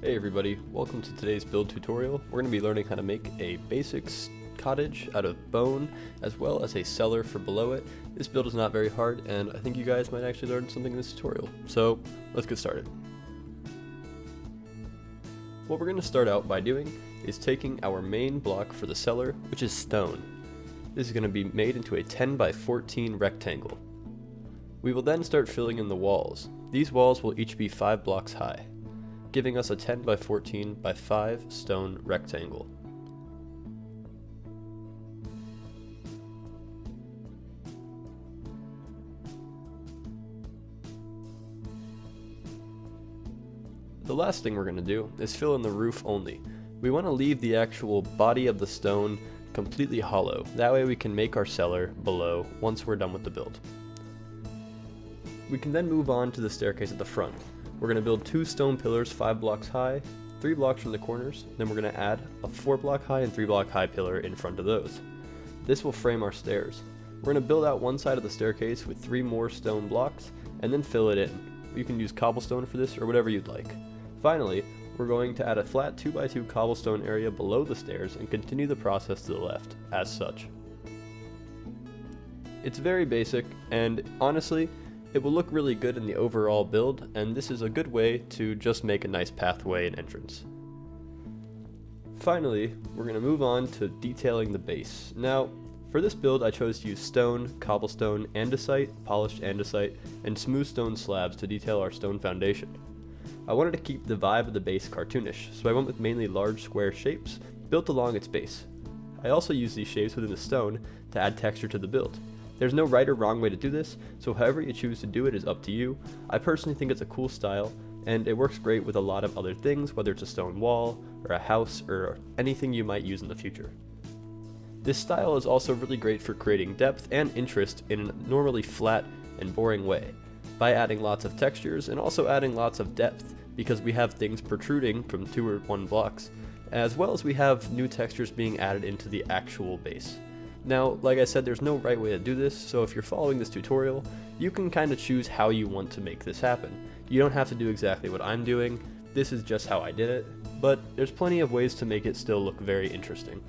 Hey everybody, welcome to today's build tutorial. We're going to be learning how to make a basic cottage out of bone, as well as a cellar for below it. This build is not very hard, and I think you guys might actually learn something in this tutorial. So, let's get started. What we're going to start out by doing is taking our main block for the cellar, which is stone. This is going to be made into a 10 by 14 rectangle. We will then start filling in the walls. These walls will each be 5 blocks high giving us a 10 by 14 by 5 stone rectangle. The last thing we're going to do is fill in the roof only. We want to leave the actual body of the stone completely hollow. That way we can make our cellar below once we're done with the build. We can then move on to the staircase at the front. We're going to build two stone pillars 5 blocks high, 3 blocks from the corners, then we're going to add a 4 block high and 3 block high pillar in front of those. This will frame our stairs. We're going to build out one side of the staircase with 3 more stone blocks, and then fill it in. You can use cobblestone for this or whatever you'd like. Finally, we're going to add a flat 2x2 cobblestone area below the stairs and continue the process to the left, as such. It's very basic, and honestly, it will look really good in the overall build, and this is a good way to just make a nice pathway and entrance. Finally, we're going to move on to detailing the base. Now, for this build I chose to use stone, cobblestone, andesite, polished andesite, and smooth stone slabs to detail our stone foundation. I wanted to keep the vibe of the base cartoonish, so I went with mainly large square shapes built along its base. I also used these shapes within the stone to add texture to the build. There's no right or wrong way to do this, so however you choose to do it is up to you. I personally think it's a cool style, and it works great with a lot of other things, whether it's a stone wall, or a house, or anything you might use in the future. This style is also really great for creating depth and interest in a normally flat and boring way, by adding lots of textures and also adding lots of depth, because we have things protruding from two or one blocks, as well as we have new textures being added into the actual base. Now, like I said, there's no right way to do this, so if you're following this tutorial, you can kind of choose how you want to make this happen. You don't have to do exactly what I'm doing, this is just how I did it, but there's plenty of ways to make it still look very interesting.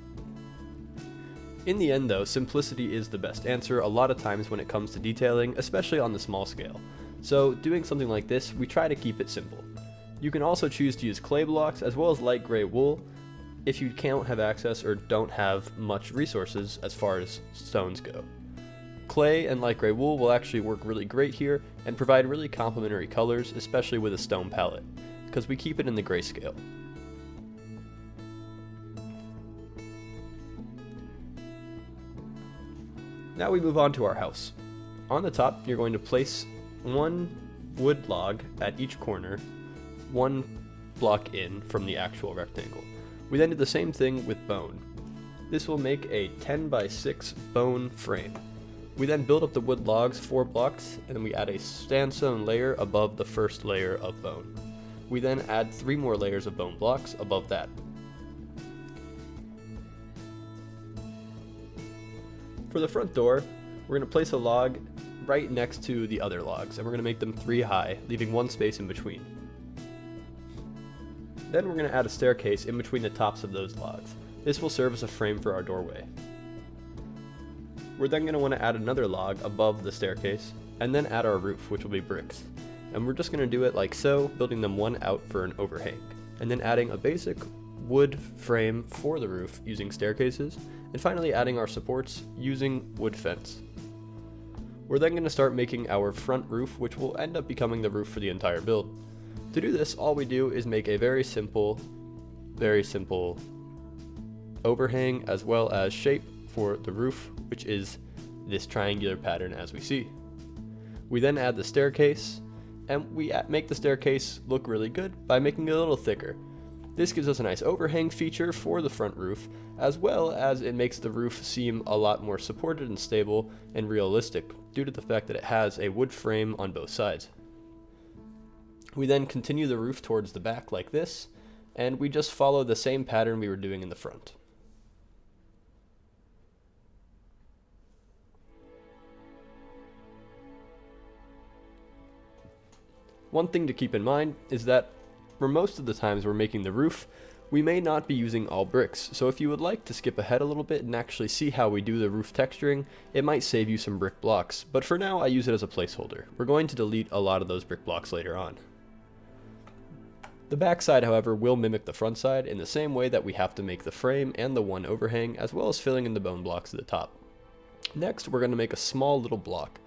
In the end though, simplicity is the best answer a lot of times when it comes to detailing, especially on the small scale. So doing something like this, we try to keep it simple. You can also choose to use clay blocks as well as light gray wool, if you can't have access or don't have much resources as far as stones go. Clay and light gray wool will actually work really great here and provide really complementary colors, especially with a stone palette, because we keep it in the grayscale. Now we move on to our house. On the top, you're going to place one wood log at each corner, one block in from the actual rectangle. We then did the same thing with bone. This will make a 10 by 6 bone frame. We then build up the wood logs 4 blocks, and then we add a sandstone layer above the first layer of bone. We then add 3 more layers of bone blocks above that. For the front door, we're going to place a log right next to the other logs, and we're going to make them 3 high, leaving one space in between. Then we're going to add a staircase in between the tops of those logs. This will serve as a frame for our doorway. We're then going to want to add another log above the staircase, and then add our roof, which will be bricks. And we're just going to do it like so, building them one out for an overhang, and then adding a basic wood frame for the roof using staircases, and finally adding our supports using wood fence. We're then going to start making our front roof, which will end up becoming the roof for the entire build. To do this, all we do is make a very simple, very simple overhang as well as shape for the roof, which is this triangular pattern as we see. We then add the staircase, and we make the staircase look really good by making it a little thicker. This gives us a nice overhang feature for the front roof, as well as it makes the roof seem a lot more supported and stable and realistic, due to the fact that it has a wood frame on both sides. We then continue the roof towards the back like this, and we just follow the same pattern we were doing in the front. One thing to keep in mind is that for most of the times we're making the roof, we may not be using all bricks, so if you would like to skip ahead a little bit and actually see how we do the roof texturing, it might save you some brick blocks, but for now I use it as a placeholder. We're going to delete a lot of those brick blocks later on. The back side, however, will mimic the front side in the same way that we have to make the frame and the one overhang, as well as filling in the bone blocks at the top. Next, we're going to make a small little block,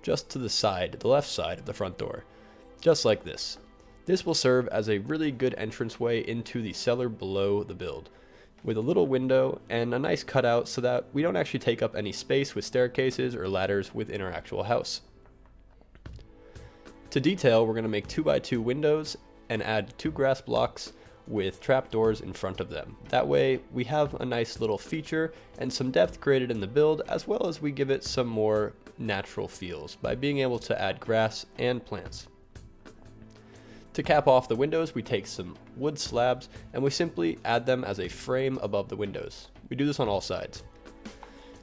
just to the side, the left side of the front door, just like this. This will serve as a really good entranceway into the cellar below the build, with a little window and a nice cutout so that we don't actually take up any space with staircases or ladders within our actual house. To detail, we're going to make 2x2 windows and add two grass blocks with trapdoors in front of them. That way we have a nice little feature and some depth created in the build as well as we give it some more natural feels by being able to add grass and plants. To cap off the windows, we take some wood slabs and we simply add them as a frame above the windows. We do this on all sides.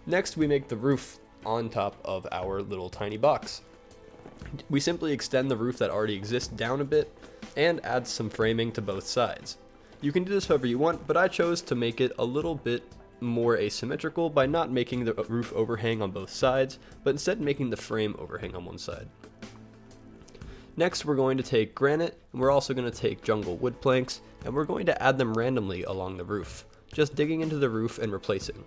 Next, we make the roof on top of our little tiny box. We simply extend the roof that already exists down a bit and add some framing to both sides. You can do this however you want, but I chose to make it a little bit more asymmetrical by not making the roof overhang on both sides, but instead making the frame overhang on one side. Next, we're going to take granite, and we're also going to take jungle wood planks, and we're going to add them randomly along the roof, just digging into the roof and replacing.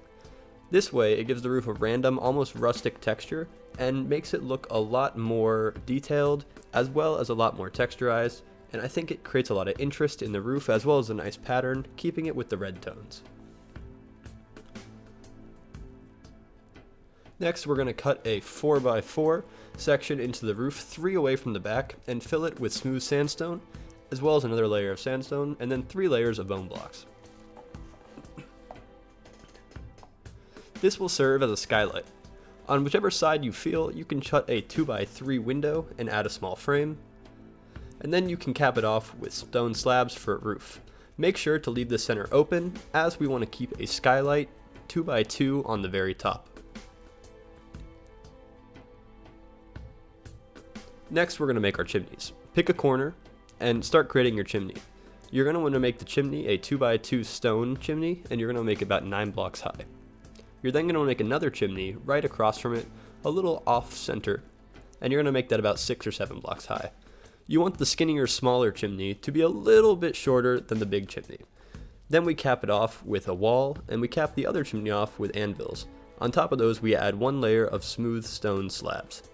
This way, it gives the roof a random, almost rustic texture, and makes it look a lot more detailed, as well as a lot more texturized, and I think it creates a lot of interest in the roof as well as a nice pattern, keeping it with the red tones. Next, we're going to cut a 4x4 section into the roof, three away from the back, and fill it with smooth sandstone, as well as another layer of sandstone, and then three layers of bone blocks. This will serve as a skylight. On whichever side you feel, you can cut a 2x3 window and add a small frame, and then you can cap it off with stone slabs for a roof. Make sure to leave the center open, as we want to keep a skylight 2x2 on the very top. Next, we're going to make our chimneys. Pick a corner and start creating your chimney. You're going to want to make the chimney a 2x2 stone chimney, and you're going to make it about 9 blocks high. You're then going to make another chimney right across from it, a little off center, and you're going to make that about 6 or 7 blocks high. You want the skinnier, smaller chimney to be a little bit shorter than the big chimney. Then we cap it off with a wall, and we cap the other chimney off with anvils. On top of those, we add one layer of smooth stone slabs.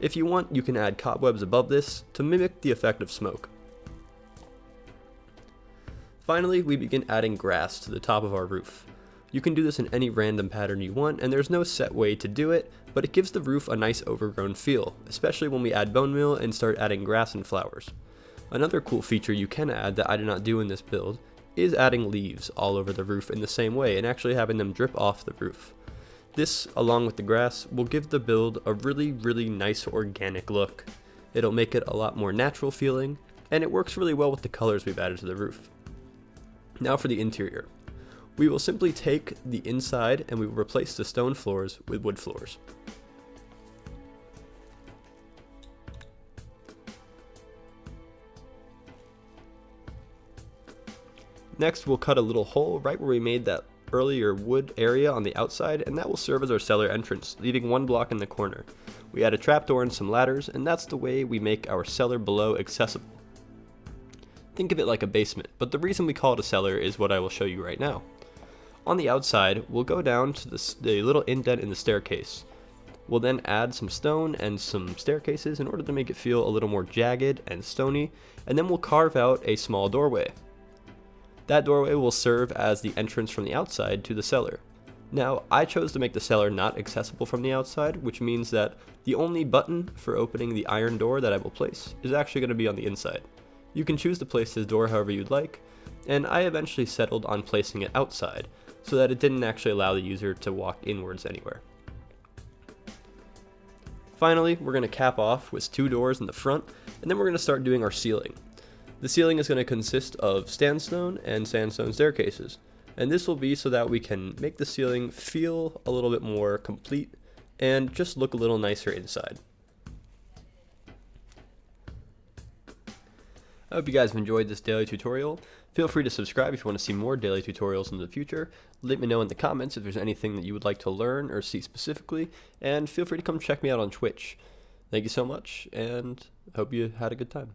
If you want, you can add cobwebs above this to mimic the effect of smoke. Finally, we begin adding grass to the top of our roof. You can do this in any random pattern you want, and there's no set way to do it, but it gives the roof a nice overgrown feel, especially when we add bone meal and start adding grass and flowers. Another cool feature you can add that I did not do in this build is adding leaves all over the roof in the same way and actually having them drip off the roof. This, along with the grass, will give the build a really, really nice organic look. It'll make it a lot more natural feeling, and it works really well with the colors we've added to the roof. Now for the interior. We will simply take the inside and we will replace the stone floors with wood floors. Next, we'll cut a little hole right where we made that earlier wood area on the outside, and that will serve as our cellar entrance, leaving one block in the corner. We add a trapdoor and some ladders, and that's the way we make our cellar below accessible. Think of it like a basement, but the reason we call it a cellar is what I will show you right now. On the outside, we'll go down to the, the little indent in the staircase. We'll then add some stone and some staircases in order to make it feel a little more jagged and stony, and then we'll carve out a small doorway. That doorway will serve as the entrance from the outside to the cellar. Now, I chose to make the cellar not accessible from the outside, which means that the only button for opening the iron door that I will place is actually going to be on the inside. You can choose to place this door however you'd like, and I eventually settled on placing it outside, so that it didn't actually allow the user to walk inwards anywhere. Finally, we're going to cap off with two doors in the front, and then we're going to start doing our ceiling. The ceiling is going to consist of sandstone and sandstone staircases. And this will be so that we can make the ceiling feel a little bit more complete and just look a little nicer inside. I hope you guys have enjoyed this daily tutorial. Feel free to subscribe if you want to see more daily tutorials in the future. Let me know in the comments if there's anything that you would like to learn or see specifically, and feel free to come check me out on Twitch. Thank you so much, and hope you had a good time.